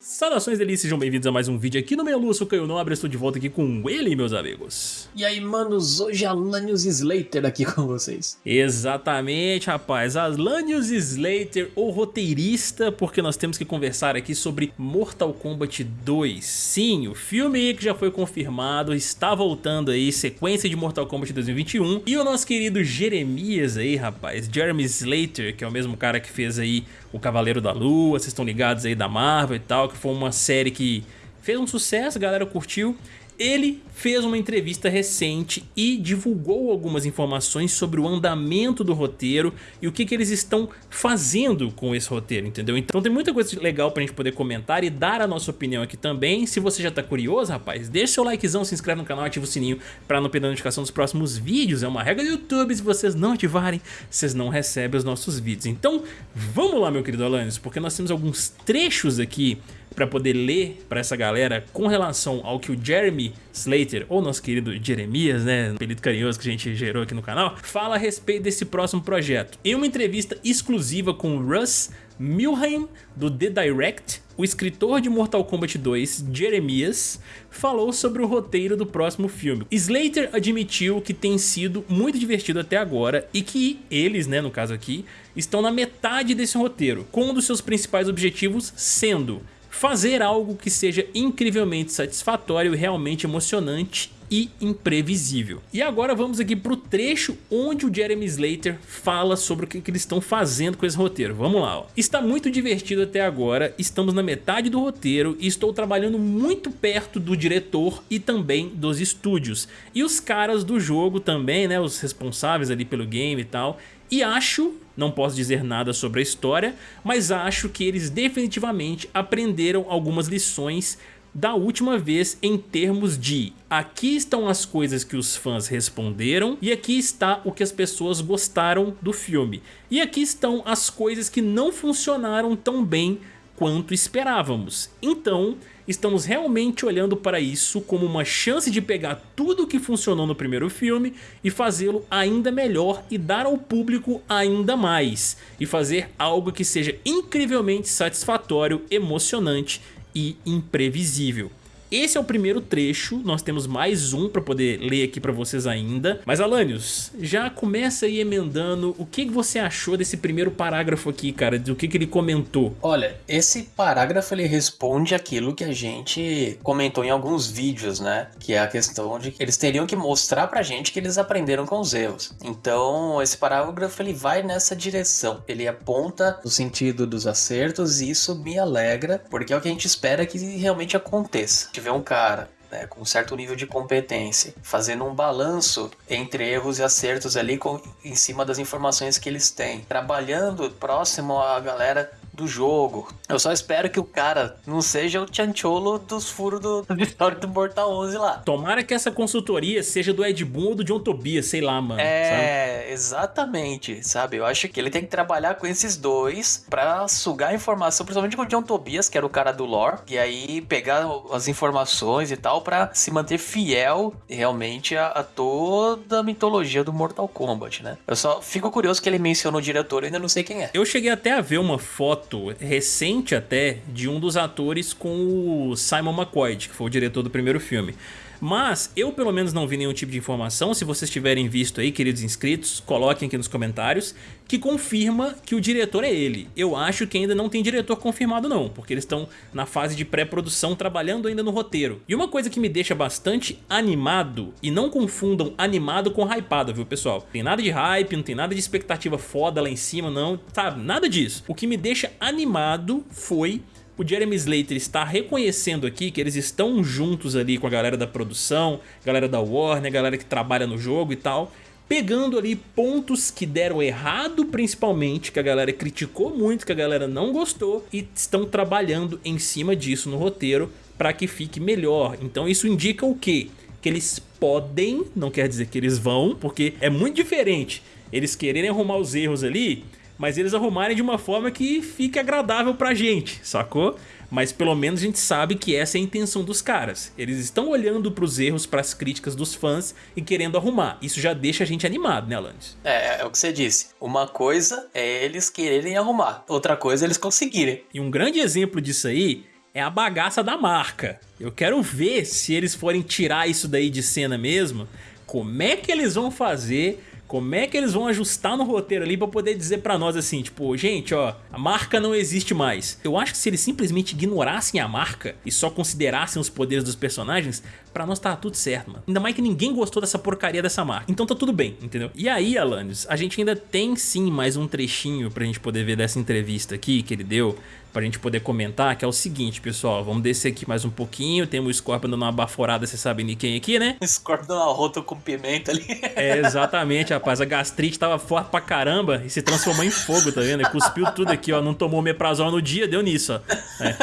Saudações delícias, sejam bem-vindos a mais um vídeo aqui no Meia Lua, sou o Caio Nobre, estou de volta aqui com ele, meus amigos. E aí, manos, hoje Alanios Slater aqui com vocês. Exatamente, rapaz, Alanios Slater, o roteirista, porque nós temos que conversar aqui sobre Mortal Kombat 2. Sim, o filme aí que já foi confirmado, está voltando aí, sequência de Mortal Kombat 2021. E o nosso querido Jeremias aí, rapaz, Jeremy Slater, que é o mesmo cara que fez aí o Cavaleiro da Lua, vocês estão ligados aí da Marvel e tal, que foi uma série que fez um sucesso, a galera curtiu. Ele fez uma entrevista recente e divulgou algumas informações sobre o andamento do roteiro e o que, que eles estão fazendo com esse roteiro, entendeu? Então tem muita coisa legal pra gente poder comentar e dar a nossa opinião aqui também. Se você já tá curioso, rapaz, deixa seu likezão, se inscreve no canal, ativa o sininho pra não perder a notificação dos próximos vídeos. É uma regra do YouTube, se vocês não ativarem, vocês não recebem os nossos vídeos. Então vamos lá, meu querido Alanis, porque nós temos alguns trechos aqui para poder ler para essa galera com relação ao que o Jeremy Slater, ou nosso querido Jeremias, né, apelido carinhoso que a gente gerou aqui no canal, fala a respeito desse próximo projeto. Em uma entrevista exclusiva com Russ Milheim, do The Direct, o escritor de Mortal Kombat 2, Jeremias, falou sobre o roteiro do próximo filme. Slater admitiu que tem sido muito divertido até agora e que eles, né, no caso aqui, estão na metade desse roteiro, com um dos seus principais objetivos sendo fazer algo que seja incrivelmente satisfatório realmente emocionante e imprevisível. E agora vamos aqui para o trecho onde o Jeremy Slater fala sobre o que, que eles estão fazendo com esse roteiro. Vamos lá. Ó. Está muito divertido até agora, estamos na metade do roteiro e estou trabalhando muito perto do diretor e também dos estúdios. E os caras do jogo também, né, os responsáveis ali pelo game e tal. E acho não posso dizer nada sobre a história, mas acho que eles definitivamente aprenderam algumas lições da última vez em termos de aqui estão as coisas que os fãs responderam e aqui está o que as pessoas gostaram do filme. E aqui estão as coisas que não funcionaram tão bem quanto esperávamos. Então, estamos realmente olhando para isso como uma chance de pegar tudo o que funcionou no primeiro filme e fazê-lo ainda melhor e dar ao público ainda mais. E fazer algo que seja incrivelmente satisfatório, emocionante e imprevisível. Esse é o primeiro trecho, nós temos mais um para poder ler aqui para vocês ainda. Mas Alanios, já começa aí emendando o que você achou desse primeiro parágrafo aqui, cara, do que, que ele comentou. Olha, esse parágrafo ele responde aquilo que a gente comentou em alguns vídeos, né? Que é a questão de que eles teriam que mostrar pra gente que eles aprenderam com os erros. Então, esse parágrafo ele vai nessa direção. Ele aponta no sentido dos acertos e isso me alegra, porque é o que a gente espera que realmente aconteça tiver um cara né, com um certo nível de competência, fazendo um balanço entre erros e acertos ali com, em cima das informações que eles têm, trabalhando próximo à galera do jogo. Eu só espero que o cara não seja o Chancholo dos furos do, do história do Mortal 11 lá. Tomara que essa consultoria seja do Ed Boon ou do John Tobias, sei lá, mano. É, sabe? exatamente, sabe? Eu acho que ele tem que trabalhar com esses dois pra sugar informação, principalmente com o John Tobias, que era o cara do lore, e aí pegar as informações e tal pra se manter fiel realmente a, a toda a mitologia do Mortal Kombat, né? Eu só fico curioso que ele mencionou o diretor, eu ainda não sei quem é. Eu cheguei até a ver uma foto foto recente até de um dos atores com o Simon McCoy, que foi o diretor do primeiro filme. Mas eu pelo menos não vi nenhum tipo de informação, se vocês tiverem visto aí, queridos inscritos, coloquem aqui nos comentários, que confirma que o diretor é ele. Eu acho que ainda não tem diretor confirmado não, porque eles estão na fase de pré-produção trabalhando ainda no roteiro. E uma coisa que me deixa bastante animado, e não confundam animado com hypado, viu pessoal? Tem nada de hype, não tem nada de expectativa foda lá em cima, não, sabe? Nada disso. O que me deixa animado foi o Jeremy Slater está reconhecendo aqui que eles estão juntos ali com a galera da produção, galera da Warner, galera que trabalha no jogo e tal, pegando ali pontos que deram errado principalmente, que a galera criticou muito, que a galera não gostou e estão trabalhando em cima disso no roteiro para que fique melhor. Então isso indica o quê? Que eles podem, não quer dizer que eles vão, porque é muito diferente eles quererem arrumar os erros ali mas eles arrumarem de uma forma que fique agradável pra gente, sacou? Mas pelo menos a gente sabe que essa é a intenção dos caras. Eles estão olhando pros erros, pras críticas dos fãs e querendo arrumar. Isso já deixa a gente animado, né, Alanis? É, é o que você disse. Uma coisa é eles quererem arrumar, outra coisa é eles conseguirem. E um grande exemplo disso aí é a bagaça da marca. Eu quero ver se eles forem tirar isso daí de cena mesmo, como é que eles vão fazer como é que eles vão ajustar no roteiro ali pra poder dizer pra nós assim, tipo, gente, ó, a marca não existe mais. Eu acho que se eles simplesmente ignorassem a marca e só considerassem os poderes dos personagens, pra nós tá tudo certo, mano. Ainda mais que ninguém gostou dessa porcaria dessa marca. Então tá tudo bem, entendeu? E aí, Alanis, a gente ainda tem sim mais um trechinho pra gente poder ver dessa entrevista aqui que ele deu pra gente poder comentar, que é o seguinte, pessoal, vamos descer aqui mais um pouquinho, temos o Scorpion dando uma baforada, vocês sabem de quem aqui, né? Scorpion dando uma rota com pimenta ali. É, exatamente, rapaz, a gastrite tava forte pra caramba e se transformou em fogo, tá vendo? cuspiu tudo aqui, ó, não tomou meprazol no dia, deu nisso, ó. É.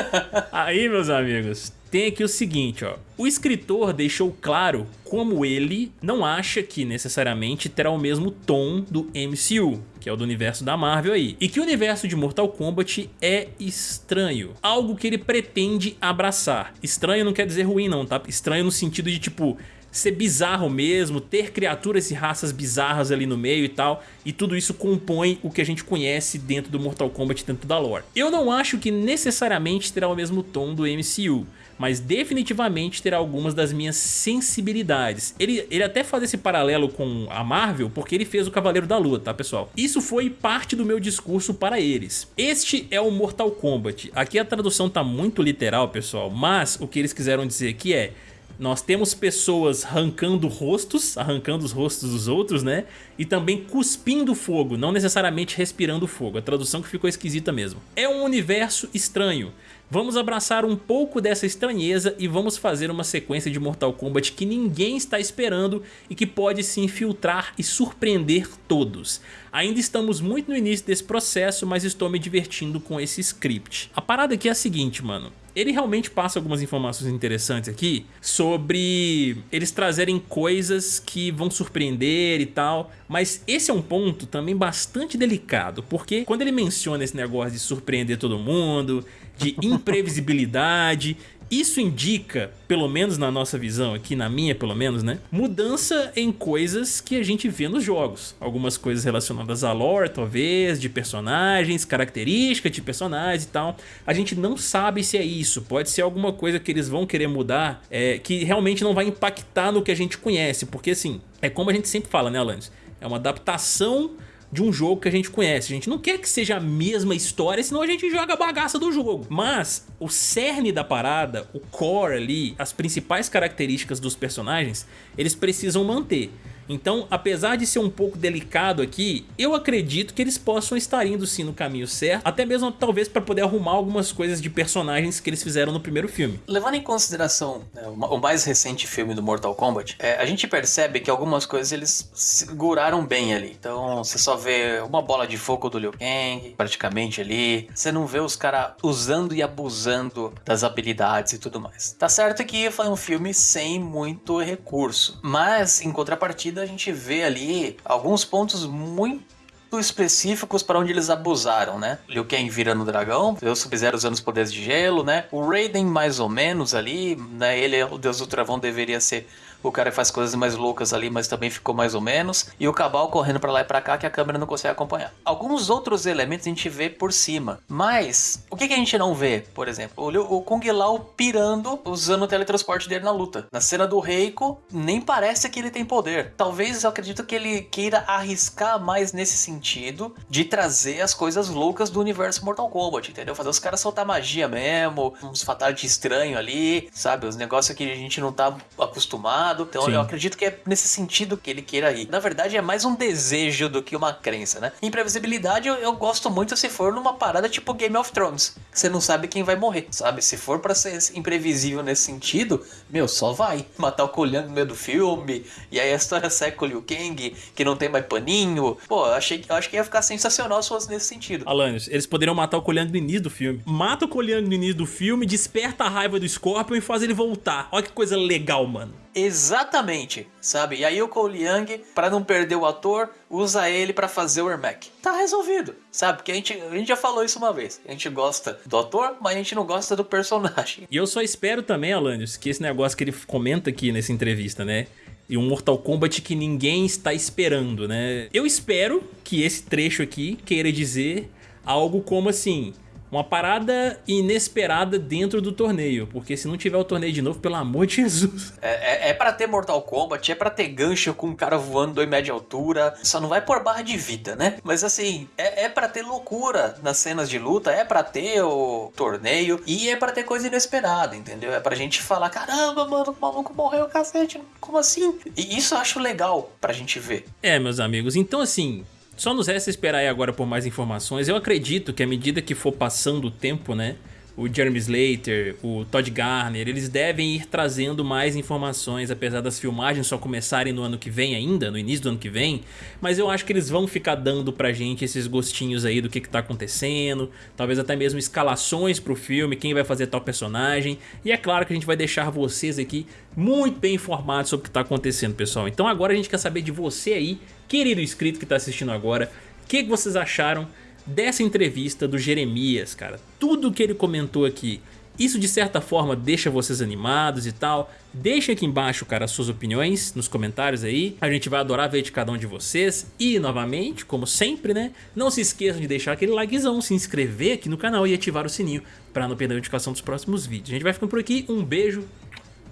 Aí, meus amigos, tem aqui o seguinte, ó. O escritor deixou claro como ele não acha que necessariamente terá o mesmo tom do MCU, que é o do universo da Marvel aí, e que o universo de Mortal Kombat é estranho, algo que ele pretende abraçar. Estranho não quer dizer ruim não, tá? Estranho no sentido de tipo, ser bizarro mesmo, ter criaturas e raças bizarras ali no meio e tal, e tudo isso compõe o que a gente conhece dentro do Mortal Kombat, dentro da lore. Eu não acho que necessariamente terá o mesmo tom do MCU, mas definitivamente terá algumas das minhas sensibilidades. Ele, ele até faz esse paralelo com a Marvel porque ele fez o Cavaleiro da Lua, tá pessoal? Isso foi parte do meu discurso para eles. Este é o Mortal Kombat. Aqui a tradução tá muito literal, pessoal, mas o que eles quiseram dizer aqui é nós temos pessoas arrancando rostos, arrancando os rostos dos outros, né? E também cuspindo fogo, não necessariamente respirando fogo. A tradução que ficou esquisita mesmo. É um universo estranho. Vamos abraçar um pouco dessa estranheza e vamos fazer uma sequência de Mortal Kombat que ninguém está esperando e que pode se infiltrar e surpreender todos. Ainda estamos muito no início desse processo, mas estou me divertindo com esse script. A parada aqui é a seguinte, mano. Ele realmente passa algumas informações interessantes aqui sobre eles trazerem coisas que vão surpreender e tal, mas esse é um ponto também bastante delicado, porque quando ele menciona esse negócio de surpreender todo mundo, de imprevisibilidade isso indica, pelo menos na nossa visão aqui, na minha pelo menos, né? Mudança em coisas que a gente vê nos jogos. Algumas coisas relacionadas à lore, talvez, de personagens, características de personagens e tal. A gente não sabe se é isso. Pode ser alguma coisa que eles vão querer mudar é, que realmente não vai impactar no que a gente conhece. Porque assim, é como a gente sempre fala, né, Alanis? É uma adaptação de um jogo que a gente conhece. A gente não quer que seja a mesma história, senão a gente joga a bagaça do jogo. Mas o cerne da parada, o core ali, as principais características dos personagens, eles precisam manter. Então, apesar de ser um pouco delicado aqui, eu acredito que eles possam estar indo sim no caminho certo, até mesmo talvez para poder arrumar algumas coisas de personagens que eles fizeram no primeiro filme. Levando em consideração né, o mais recente filme do Mortal Kombat, é, a gente percebe que algumas coisas eles seguraram bem ali. Então, você só vê uma bola de fogo do Liu Kang, praticamente ali. Você não vê os caras usando e abusando das habilidades e tudo mais. Tá certo que foi um filme sem muito recurso, mas em contrapartida a gente vê ali alguns pontos muito específicos para onde eles abusaram, né? Liu Kang virando dragão, o Sub-Zero usando os poderes de gelo, né? O Raiden mais ou menos ali, né? Ele, o Deus do Travão, deveria ser o cara faz coisas mais loucas ali, mas também ficou mais ou menos, e o Cabal correndo para lá e para cá que a câmera não consegue acompanhar. Alguns outros elementos a gente vê por cima, mas o que, que a gente não vê, por exemplo? O, o Kung Lao pirando, usando o teletransporte dele na luta. Na cena do Reiko, nem parece que ele tem poder. Talvez eu acredito que ele queira arriscar mais nesse sentido de trazer as coisas loucas do universo Mortal Kombat, entendeu? Fazer os caras soltar magia mesmo, uns fatality estranho ali, sabe? Os negócios que a gente não tá acostumado então Sim. eu acredito que é nesse sentido que ele queira ir. Na verdade, é mais um desejo do que uma crença, né? Imprevisibilidade eu, eu gosto muito se for numa parada tipo Game of Thrones. Você não sabe quem vai morrer, sabe? Se for para ser imprevisível nesse sentido, meu, só vai. Matar o Colhang no meio do filme, e aí a história segue com o Liu Kang, que não tem mais paninho. Pô, eu achei, eu acho que ia ficar sensacional se fosse nesse sentido. Alanios, eles poderiam matar o Colhang no início do filme. Mata o Colhang no início do filme, desperta a raiva do Scorpion e faz ele voltar. Olha que coisa legal, mano. Exatamente, sabe? E aí o Cole Young, para não perder o ator, usa ele para fazer o Ermac. Tá resolvido, sabe? Porque a gente, a gente já falou isso uma vez. A gente gosta do ator, mas a gente não gosta do personagem. E eu só espero também, Alanios, que esse negócio que ele comenta aqui nessa entrevista, né? E um Mortal Kombat que ninguém está esperando, né? Eu espero que esse trecho aqui queira dizer algo como assim uma parada inesperada dentro do torneio, porque se não tiver o torneio de novo, pelo amor de Jesus. É, é, é pra ter Mortal Kombat, é pra ter gancho com um cara voando 2 metros de altura, só não vai por barra de vida, né? Mas assim, é, é pra ter loucura nas cenas de luta, é pra ter o torneio e é pra ter coisa inesperada, entendeu? É pra gente falar, caramba, mano, o maluco morreu, cacete, como assim? E isso eu acho legal pra gente ver. É, meus amigos, então assim, só nos resta esperar aí agora por mais informações. Eu acredito que à medida que for passando o tempo, né? O Jeremy Slater, o Todd Garner, eles devem ir trazendo mais informações, apesar das filmagens só começarem no ano que vem ainda, no início do ano que vem. Mas eu acho que eles vão ficar dando pra gente esses gostinhos aí do que, que tá acontecendo, talvez até mesmo escalações pro filme, quem vai fazer tal personagem. E é claro que a gente vai deixar vocês aqui muito bem informados sobre o que tá acontecendo, pessoal. Então agora a gente quer saber de você aí, querido inscrito que tá assistindo agora, o que, que vocês acharam dessa entrevista do Jeremias, cara. Tudo que ele comentou aqui, isso de certa forma deixa vocês animados e tal. Deixa aqui embaixo, cara, as suas opiniões nos comentários aí. A gente vai adorar ver de cada um de vocês. E, novamente, como sempre, né? Não se esqueçam de deixar aquele likezão, se inscrever aqui no canal e ativar o sininho para não perder a notificação dos próximos vídeos. A gente vai ficando por aqui. Um beijo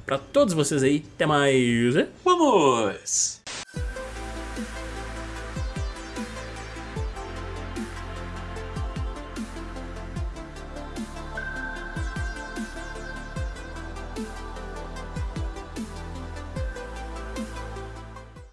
pra todos vocês aí. Até mais. Vamos!